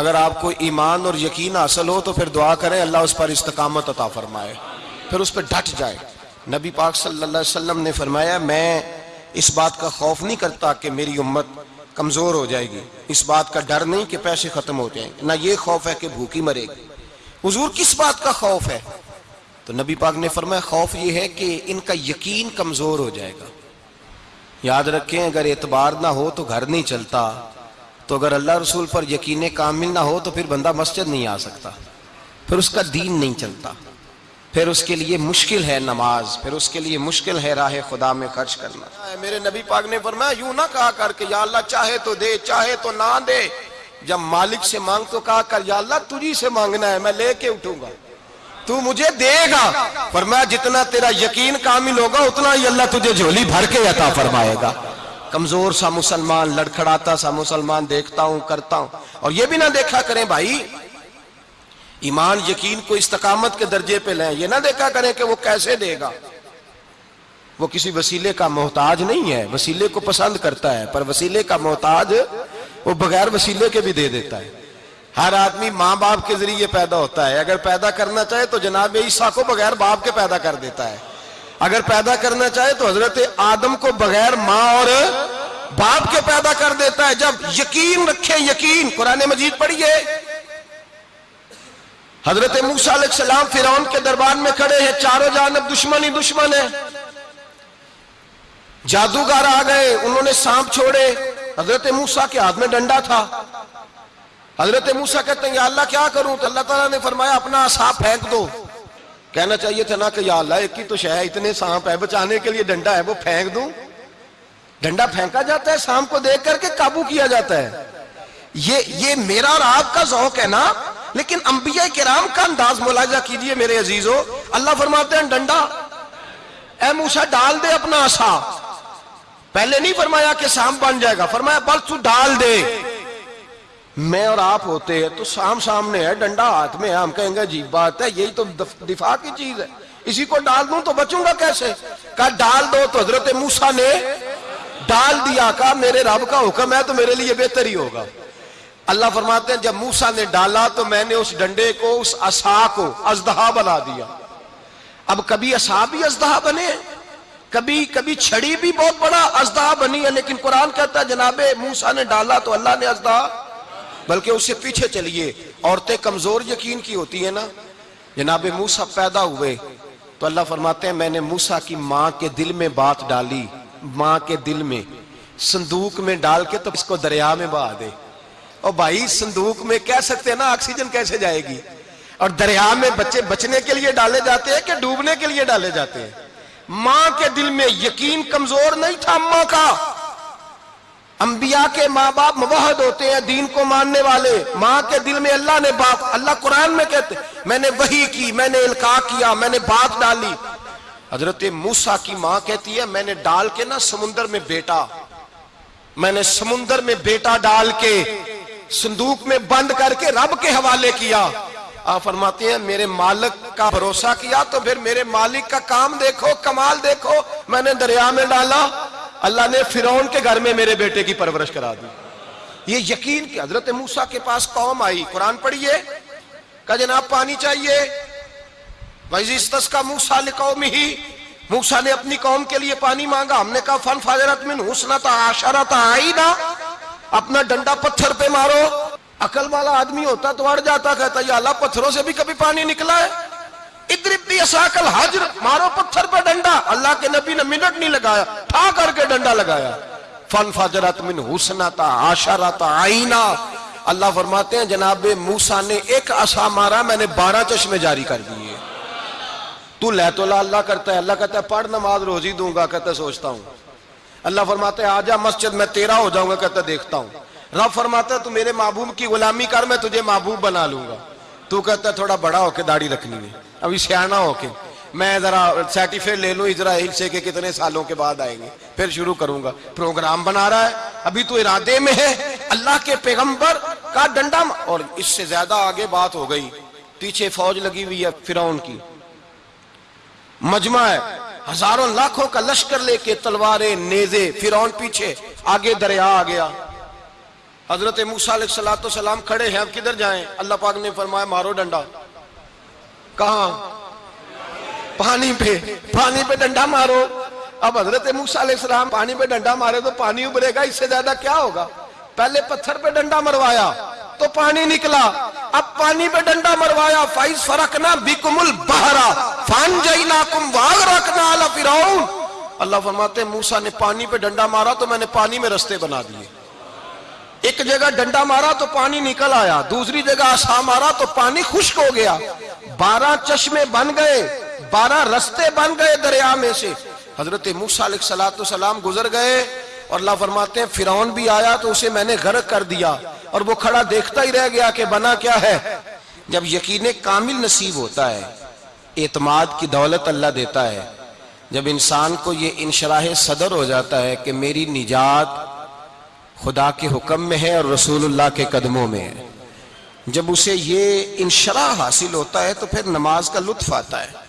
اگر آپ کو ایمان اور یقین حاصل ہو تو پھر دعا کریں، اللہ اس پر استقامت عطا فرمائے۔ پھر اس پہ ڈٹ جائے۔ نبی پاک صلی اللہ علیہ وسلم نے فرمایا، میں اس بات کا خوف نہیں کرتا کہ میری امت کمزور ہو جائے گی۔ اس بات کا ڈر نہیں کہ پیسے ختم ہو جائیں۔ نہ یہ خوف ہے کہ بھوکی مرے گی۔ حضور، کس بات کا خوف ہے؟ تو نبی پاک نے فرمایا، خوف یہ ہے کہ ان کا یقین کمزور ہو جائے گا۔ یاد رکھیں، اگر اعتبار نہ ہو تو گھر نہیں چلتا۔ تو اگر اللہ رسول پر یقین کامل نہ ہو تو پھر بندہ مسجد نہیں آ سکتا۔ پھر اس کا دین نہیں چلتا۔ پھر اس کے لیے مشکل ہے نماز۔ پھر اس کے لیے مشکل ہے راہ خدا میں خرچ کرنا۔ میرے نبی پاک نے فرمایا، یوں نہ کہا کر کے یا اللہ چاہے تو دے، چاہے تو نہ دے۔ جب مالک سے مانگ تو کہا کر، یا اللہ تجھی سے مانگنا ہے، میں لے کے اٹھوں گا۔ تو مجھے دے گا۔ فرمایا، جتنا تیرا یقین کامل ہوگا، اتنا ہی اللہ تجھے جھولی بھر کے عطا فرمائے گا۔ کمزور سا مسلمان، لڑکھڑاتا سا مسلمان، دیکھتا ہوں، کرتا ہوں۔ اور یہ بھی نہ دیکھا کریں بھائی، ایمان، یقین کو استقامت کے درجے پہ لیں۔ یہ نہ دیکھا کریں کہ وہ کیسے دے گا۔ وہ کسی وسیلے کا محتاج نہیں ہے، وسیلے کو پسند کرتا ہے، پر وسیلے کا محتاج وہ بغیر وسیلے کے بھی دے دیتا ہے۔ ہر آدمی ماں باپ کے ذریعے پیدا ہوتا ہے۔ اگر پیدا کرنا چاہے تو جناب عیسیٰ کو بغیر باپ کے پیدا کر دیتا ہے۔ اگر پیدا کرنا چاہے تو حضرت آدم کو بغیر ماں اور باپ کے پیدا کر دیتا ہے۔ جب یقین رکھیں، یقین قرآن مجید پڑھیے۔ حضرت موسیٰ علیہ السلام فیرون کے دربار میں کھڑے ہیں۔ چاروں جانب دشمن ہی دشمن ہے۔ جادوگر آ گئے، انہوں نے سانپ چھوڑے۔ حضرت موسیٰ کے ہاتھ میں ڈنڈا تھا۔ حضرت موسیٰ کہتے ہیں، یا اللہ کیا کروں؟ تو اللہ تعالیٰ نے فرمایا، اپنا سانپ پھینک دو۔ کہنا چاہیے تھا نا کہ یا اللہ، ایک ہی تو شہ اتنے سانپ ہے۔ بچانے کے لیے ڈنڈا ہے، وہ پھینک دوں۔ ڈنڈا پھینکا جاتا ہے سانپ کو دیکھ کر کے قابو کیا جاتا ہے۔ یہ یہ میرا اور آپ کا ذوق ہے نا۔ لیکن انبیاء کرام کا انداز ملاحظہ کیجیے میرے عزیزو۔ اللہ فرماتے ہیں، ڈنڈا، اے موسیٰ، ڈال دے اپنا آسا۔ پہلے نہیں فرمایا کہ سام بن جائے گا، فرمایا، بس تو ڈال دے۔ میں اور آپ ہوتے ہیں تو سام سامنے ہے، ڈنڈا ہاتھ میں ہے، ہم کہیں گے عجیب بات ہے، یہی تو دفاع کی چیز ہے۔ اسی کو ڈال دوں تو بچوں گا کیسے؟ کہا، ڈال دو تو حضرت موسیٰ نے ڈال دیا، کہا، میرے رب کا حکم ہے تو میرے لیے بہتر ہی ہوگا۔ اللہ فرماتے ہیں، جب موسیٰ نے ڈالا تو میں نے اس ڈنڈے کو، اس اسا کو ازدہا بنا دیا۔ اب کبھی اسا بھی ازدہا بنے کبھی کبھی چھڑی بھی بہت بڑا ازدہا بنی ہے، لیکن قرآن کہتا ہے، جناب موسیٰ نے ڈالا تو اللہ نے ازدہا بلکہ اس سے پیچھے چلیے۔ عورتیں کمزور یقین کی ہوتی ہیں نا۔ جناب موسیٰ پیدا ہوئے۔ تو اللہ فرماتے ہیں، میں نے موسیٰ کی ماں کے دل میں بات ڈالی۔ ماں کے دل میں۔ صندوق میں ڈال کے تو اس کو دریا میں بہا دے۔ اور بھائی، صندوق میں کہہ سکتے ہیں نا، آکسیجن کیسے جائے گی؟ اور دریا میں بچے، بچنے کے لیے ڈالے جاتے ہیں کہ ڈوبنے کے لیے ڈالے جاتے ہیں؟ ماں کے دل میں یقین کمزور نہیں تھا، ماں کا۔ انبیاء کے ماں باپ موحد ہوتے ہیں دین کو ماننے والے۔ ماں کے دل میں اللہ نے باپ، اللہ قرآن میں کہتے میں نے وہی کی، میں نے القاع کیا، میں نے بات ڈالی۔ حضرت موسیٰ کی ماں کہتی ہے، میں نے ڈال کے نا سمندر میں بیٹا۔ میں نے سمندر میں بیٹا ڈال کے صندوق میں بند کر کے رب کے حوالے کیا۔ آپ فرماتے ہیں، میرے مالک کا بھروسہ کیا تو پھر میرے مالک کا کام دیکھو، کمال دیکھو۔ میں نے دریا میں ڈالا۔ اللہ نے فیرون کے گھر میں میرے بیٹے کی پرورش کرا دی۔ یہ یقین کہ حضرت موسیٰ کے پاس قوم آئی۔ قرآن پڑھیے۔ کہ جناب، پانی چاہیے۔ وَإِذِ کا مُوسَى لِقَوْمِهِ۔ موسیٰ نے اپنی قوم کے لیے پانی مانگا۔ ہم نے کہا، فن فاجرت من حسنت عاشرت آئینا اپنا ڈنڈا پتھر پہ مارو۔ عقل والا آدمی ہوتا تو اڑ جاتا، کہتا، یا اللہ، پتھروں سے بھی کبھی پانی نکلا ہے۔ ادرب بھی اساکل حجر، مارو پتھر پہ ڈنڈا۔ اللہ کے نبی نے منٹ نہیں لگایا۔ تھا کر کے ڈنڈا لگایا۔ فن فجرت من حسنتا عاشرت آئینا اللہ فرماتے ہیں، جناب موسیٰ نے ایک عصا مارا، میں نے بارہ چشمے جاری کر دیے۔ تو لے تو اللہ کرتا ہے، اللہ کہتا ہے، پڑھ نماز روزی دوں گا، کہتا ہے، سوچتا ہوں۔ اللہ فرماتا ہے آجا مسجد، میں تیرا ہو جاؤں گا، کہتا ہے، دیکھتا ہوں۔ رب فرماتا ہے، تو میرے محبوب کی غلامی کر، میں تجھے محبوب بنا لوں گا۔ تو کہتا ہے، تھوڑا بڑا ہو کے داڑھی رکھنی ہے۔ ابھی سیاح ہو کے۔ میں ذرا سرٹیفکیٹ لے لوں اسرائیل سے کہ کتنے سالوں کے بعد آئیں گے۔ پھر شروع کروں گا۔ پروگرام بنا رہا ہے۔ ابھی تو ارادے میں ہے۔ اللہ کے پیغمبر کا ڈنڈا اور اس سے زیادہ آگے بات ہو گئی۔ پیچھے فوج لگی ہوئی ہے فیرون کی۔ مجمع ہے۔ ہزاروں لاکھوں کا لشکر لے کے تلواریں، نیزے فیرون پیچھے، آگے دریا آ۔ گیا حضرت موسیٰ علیہ السلام کھڑے ہیں۔ اب کدھر جائیں؟ اللہ پاک نے فرمایا مارو ڈنڈا۔ کہاں؟ پانی پہ پانی پہ ڈنڈا مارو۔ اب حضرت موسیٰ علیہ السلام پانی پہ ڈنڈا مارے تو پانی ابرے گا، اس سے زیادہ کیا ہوگا؟ پہلے پتھر پہ ڈنڈا مروایا تو پانی نکلا۔ اب پانی پہ ڈنڈا مروایا، فائز فرقنا بکم البہرا فان جائناکم واغرقنا علی فرعون۔ اللہ فرماتے ہیں، موسیٰ نے پانی پہ ڈنڈا مارا تو میں نے پانی میں رستے بنا دیے۔ ایک جگہ ڈنڈا مارا تو پانی نکل آیا، دوسری جگہ آسا مارا تو پانی خشک ہو گیا۔ بارہ چشمے بن گئے۔ بارہ رستے بن گئے دریا میں سے۔ حضرت موسیٰ علیہ السلام گزر گئے اور اللہ فرماتے ہیں فیرون بھی آیا تو اسے میں نے غرق کر دیا۔ اور وہ کھڑا دیکھتا ہی رہ گیا کہ بنا کیا ہے۔ جب یقین کامل نصیب ہوتا ہے، اعتماد کی دولت اللہ دیتا ہے۔ جب انسان کو یہ انشراح صدر ہو جاتا ہے کہ میری نجات خدا کے حکم میں ہے اور رسول اللہ کے قدموں میں ہے۔ جب اسے یہ انشراح حاصل ہوتا ہے تو پھر نماز کا لطف آتا ہے۔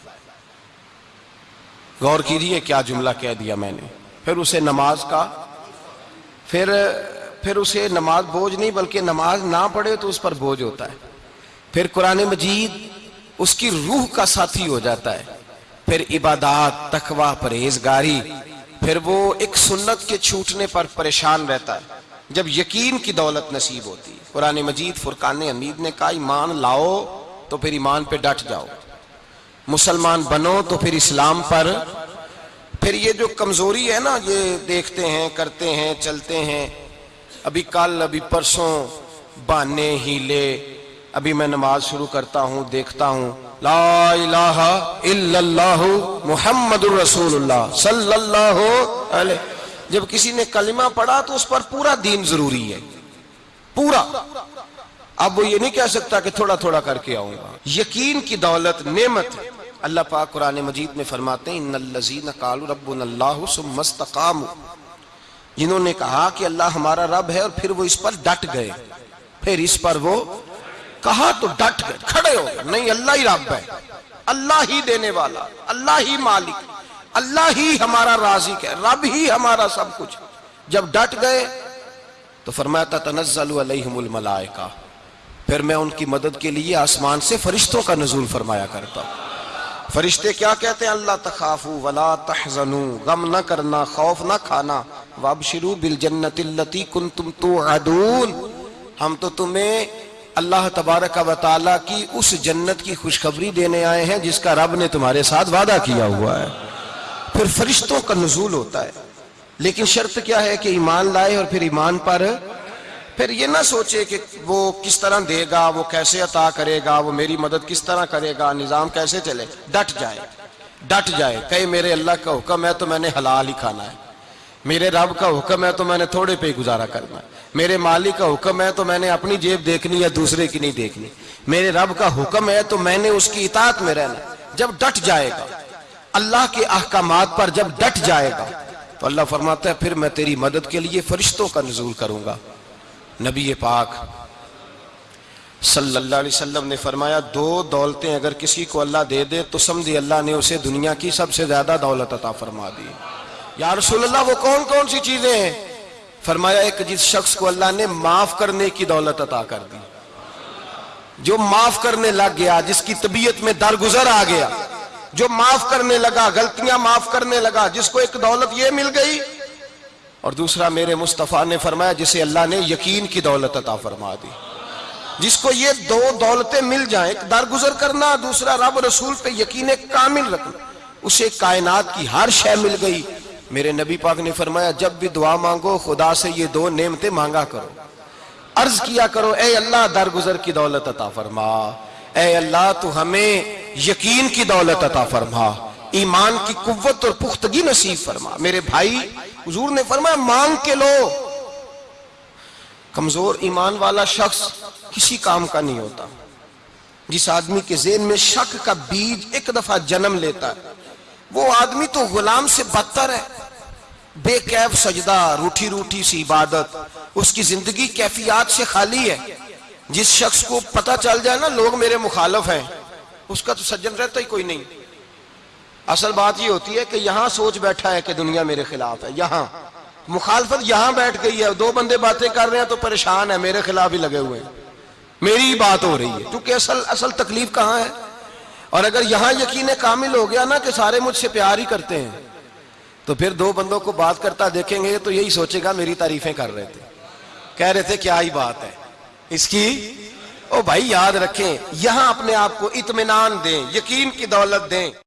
غور کیجیے کیا جملہ کہہ دیا میں نے۔ پھر اسے نماز کا، پھر پھر اسے نماز بوجھ نہیں بلکہ نماز نہ پڑھے تو اس پر بوجھ ہوتا ہے۔ پھر قرآن مجید اس کی روح کا ساتھی ہو جاتا ہے۔ پھر عبادات، تقوی، پرہیزگاری، پھر وہ ایک سنت کے چھوٹنے پر پریشان رہتا ہے۔ جب یقین کی دولت نصیب ہوتی، قرآن مجید فرقان حمید نے کہا، ایمان لاؤ تو پھر ایمان پہ ڈٹ جاؤ۔ مسلمان بنو تو پھر اسلام پر پھر یہ جو کمزوری ہے نا، یہ دیکھتے ہیں، کرتے ہیں، چلتے ہیں۔ ابھی کل، ابھی پرسوں بانے ہیلے ابھی میں نماز شروع کرتا ہوں، دیکھتا ہوں۔ لا الہ الا اللہ محمد الرسول اللہ صلی اللہ علیہ۔ جب کسی نے کلمہ پڑھا تو اس پر پورا دین ضروری ہے۔ پورا۔ اب وہ یہ نہیں کہہ سکتا کہ تھوڑا تھوڑا کر کے آؤں گا۔ یقین کی دولت نعمت ہے۔ اللہ پاک قرآن مجید میں فرماتے ہیں، ان الذین قالوا ربنا اللہ ثم استقاموا۔ جنہوں نے کہا کہ اللہ ہمارا رب ہے اور پھر وہ اس پر ڈٹ گئے۔ پھر اس پر وہ کہا تو ڈٹ گئے، کھڑے ہو گئے۔ نہیں، اللہ ہی رب ہے۔ اللہ ہی دینے والا، اللہ ہی مالک، اللہ ہی ہمارا رازق ہے، رب ہی ہمارا سب کچھ۔ جب ڈٹ گئے تو فرمایا تھا تنزل علیہم الملائکہ۔ پھر میں ان کی مدد کے لیے آسمان سے فرشتوں کا نزول فرمایا کرتا ہوں۔ فرشتے کیا کہتے ہیں؟ اللہ تخافو ولا تحزنو غم نہ کرنا، خوف نہ کھانا۔ وابشرو بالجنت اللتی کنتم توعدون۔ ہم تو تمہیں اللہ تبارک و تعالی کی اس جنت کی خوشخبری دینے آئے ہیں جس کا رب نے تمہارے ساتھ وعدہ کیا ہوا ہے۔ پھر فرشتوں کا نزول ہوتا ہے۔ لیکن شرط کیا ہے کہ ایمان لائے اور پھر ایمان پر پھر یہ نہ سوچے کہ وہ کس طرح دے گا، وہ کیسے عطا کرے گا، وہ میری مدد کس طرح کرے گا، نظام کیسے چلے، ڈٹ جائے ڈٹ جائے، کہے میرے اللہ کا حکم ہے تو میں نے حلال ہی کھانا ہے، میرے رب کا حکم ہے تو میں نے تھوڑے پہ گزارا کرنا ہے، میرے مالک کا حکم ہے تو میں نے اپنی جیب دیکھنی یا دوسرے کی نہیں دیکھنی، میرے رب کا حکم ہے تو میں نے اس کی اطاعت میں رہنا جب ڈٹ جائے گا، اللہ کے احکامات پر جب ڈٹ جائے گا، تو اللہ فرماتا ہے پھر میں تیری مدد کے لیے فرشتوں کا نزول کروں گا۔ نبی پاک صلی اللہ علیہ وسلم نے فرمایا، دو دولتیں اگر کسی کو اللہ دے دے تو سمجھے اللہ نے اسے دنیا کی سب سے زیادہ دولت عطا فرما دی۔ یا رسول اللہ، وہ کون کون سی چیزیں ہیں؟ فرمایا، ایک جس شخص کو اللہ نے معاف کرنے کی دولت عطا کر دی۔ جو معاف کرنے لگ گیا، جس کی طبیعت میں درگزر آ گیا، جو معاف کرنے لگا، غلطیاں معاف کرنے لگا، جس کو ایک دولت یہ مل گئی اور دوسرا میرے مصطفیٰ نے فرمایا جسے اللہ نے یقین کی دولت عطا فرما دی۔ جس کو یہ دو دولتیں مل جائیں، ایک درگزر کرنا، دوسرا رب رسول پہ یقین کامل رکھنا۔ اسے کائنات کی ہر شے مل گئی۔ میرے نبی پاک نے فرمایا، جب بھی دعا مانگو، خدا سے یہ دو نعمتیں مانگا کرو۔ عرض کیا کرو، اے اللہ، درگزر کی دولت عطا فرما۔ اے اللہ، تو ہمیں یقین کی دولت عطا فرما۔ ایمان کی قوت اور پختگی نصیب فرما۔ میرے بھائی، حضور نے فرمایا، مانگ کے لو۔ کمزور ایمان والا شخص کسی کام کا نہیں ہوتا۔ جس آدمی کے ذہن میں شک کا بیج ایک دفعہ جنم لیتا ہے، وہ آدمی تو غلام سے بدتر ہے۔ بے کیف سجدہ، روٹھی روٹھی سی عبادت۔ اس کی زندگی کیفیات سے خالی ہے۔ جس شخص کو پتا چل جائے نا، لوگ میرے مخالف ہیں۔ اس کا تو سجن رہتا ہی کوئی نہیں۔ اصل بات یہ ہوتی ہے کہ یہاں سوچ بیٹھا ہے کہ دنیا میرے خلاف ہے، یہاں۔ مخالفت یہاں بیٹھ گئی ہے، دو بندے باتیں کر رہے ہیں تو پریشان ہے میرے خلاف ہی لگے ہوئے ہیں۔ میری ہی بات ہو رہی ہے، کیونکہ اصل اصل تکلیف کہاں ہے؟ اور اگر یہاں یقین کامل ہو گیا نا کہ سارے مجھ سے پیار ہی کرتے ہیں، تو پھر دو بندوں کو بات کرتا دیکھیں گے تو یہی سوچے گا میری تعریفیں کر رہے تھے۔ کہہ رہے تھے، کیا ہی بات ہے۔ اس کی، او بھائی یاد رکھیں، یہاں اپنے آپ کو اطمینان دیں، یقین کی دولت دیں۔